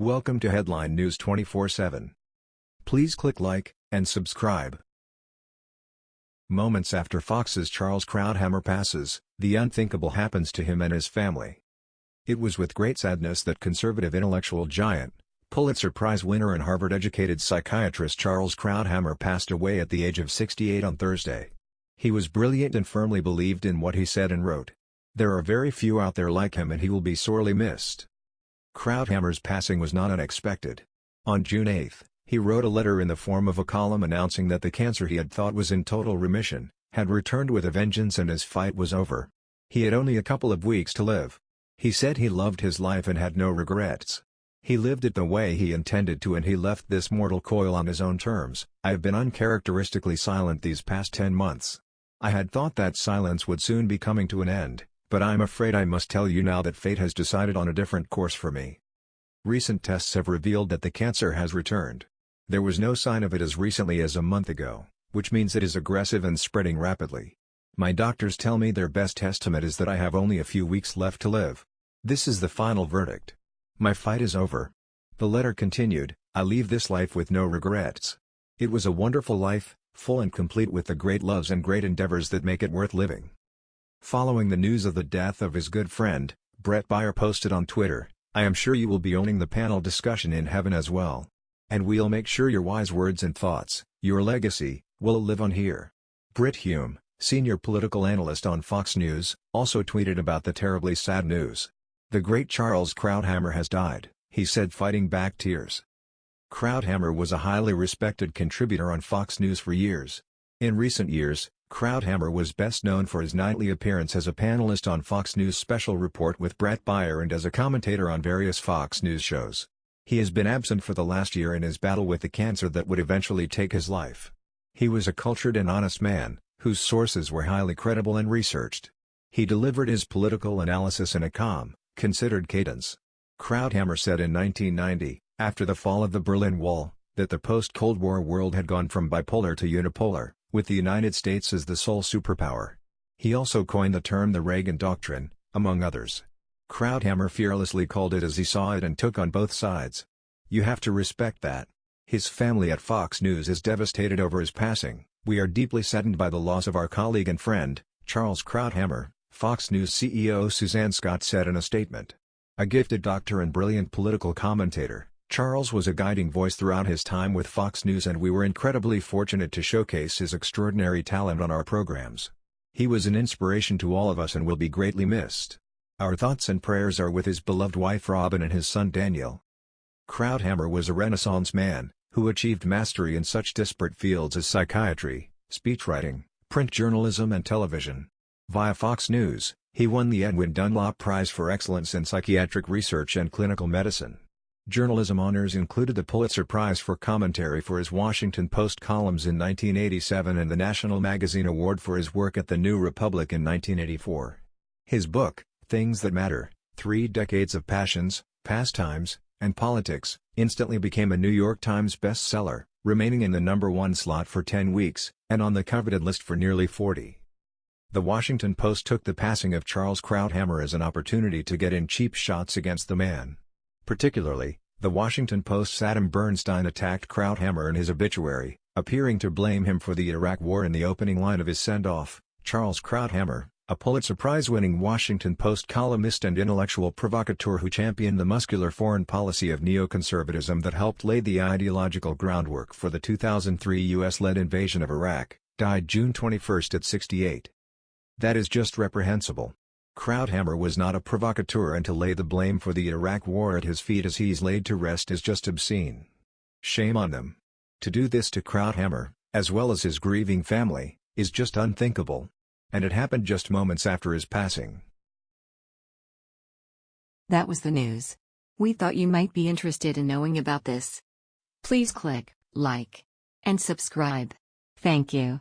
Welcome to Headline News 24/7. Please click like and subscribe. Moments after Fox's Charles Krauthammer passes, the unthinkable happens to him and his family. It was with great sadness that conservative intellectual giant, Pulitzer Prize winner and Harvard-educated psychiatrist Charles Krauthammer passed away at the age of 68 on Thursday. He was brilliant and firmly believed in what he said and wrote. There are very few out there like him and he will be sorely missed. Krauthammer's passing was not unexpected. On June 8, he wrote a letter in the form of a column announcing that the cancer he had thought was in total remission, had returned with a vengeance and his fight was over. He had only a couple of weeks to live. He said he loved his life and had no regrets. He lived it the way he intended to and he left this mortal coil on his own terms. I have been uncharacteristically silent these past 10 months. I had thought that silence would soon be coming to an end. But I'm afraid I must tell you now that fate has decided on a different course for me. Recent tests have revealed that the cancer has returned. There was no sign of it as recently as a month ago, which means it is aggressive and spreading rapidly. My doctors tell me their best estimate is that I have only a few weeks left to live. This is the final verdict. My fight is over. The letter continued, I leave this life with no regrets. It was a wonderful life, full and complete with the great loves and great endeavors that make it worth living. Following the news of the death of his good friend, Bret Baier posted on Twitter, I am sure you will be owning the panel discussion in heaven as well. And we'll make sure your wise words and thoughts, your legacy, will live on here. Brit Hume, senior political analyst on Fox News, also tweeted about the terribly sad news. The great Charles Krauthammer has died, he said fighting back tears. Krauthammer was a highly respected contributor on Fox News for years. In recent years, Krauthammer was best known for his nightly appearance as a panelist on Fox News Special Report with Bret Baier and as a commentator on various Fox News shows. He has been absent for the last year in his battle with the cancer that would eventually take his life. He was a cultured and honest man, whose sources were highly credible and researched. He delivered his political analysis in a calm, considered cadence. Krauthammer said in 1990, after the fall of the Berlin Wall, that the post-Cold War world had gone from bipolar to unipolar with the United States as the sole superpower. He also coined the term the Reagan Doctrine, among others. Krauthammer fearlessly called it as he saw it and took on both sides. You have to respect that. His family at Fox News is devastated over his passing. We are deeply saddened by the loss of our colleague and friend, Charles Krauthammer, Fox News CEO Suzanne Scott said in a statement. A gifted doctor and brilliant political commentator, Charles was a guiding voice throughout his time with Fox News and we were incredibly fortunate to showcase his extraordinary talent on our programs. He was an inspiration to all of us and will be greatly missed. Our thoughts and prayers are with his beloved wife Robin and his son Daniel. Krauthammer was a renaissance man, who achieved mastery in such disparate fields as psychiatry, speechwriting, print journalism and television. Via Fox News, he won the Edwin Dunlop Prize for Excellence in Psychiatric Research and Clinical Medicine. Journalism honors included the Pulitzer Prize for commentary for his Washington Post columns in 1987 and the National Magazine Award for his work at The New Republic in 1984. His book, Things That Matter, Three Decades of Passions, Pastimes, and Politics, instantly became a New York Times bestseller, remaining in the number one slot for 10 weeks, and on the coveted list for nearly 40. The Washington Post took the passing of Charles Krauthammer as an opportunity to get in cheap shots against the man. Particularly, the Washington Post's Adam Bernstein attacked Krauthammer in his obituary, appearing to blame him for the Iraq War in the opening line of his send-off. Charles Krauthammer, a Pulitzer Prize-winning Washington Post columnist and intellectual provocateur who championed the muscular foreign policy of neoconservatism that helped lay the ideological groundwork for the 2003 U.S.-led invasion of Iraq, died June 21 at 68. That is just reprehensible. Krauthammer was not a provocateur and to lay the blame for the Iraq war at his feet as he's laid to rest is just obscene. Shame on them. To do this to Krauthammer, as well as his grieving family, is just unthinkable. And it happened just moments after his passing. That was the news. We thought you might be interested in knowing about this. Please click like and subscribe. Thank you.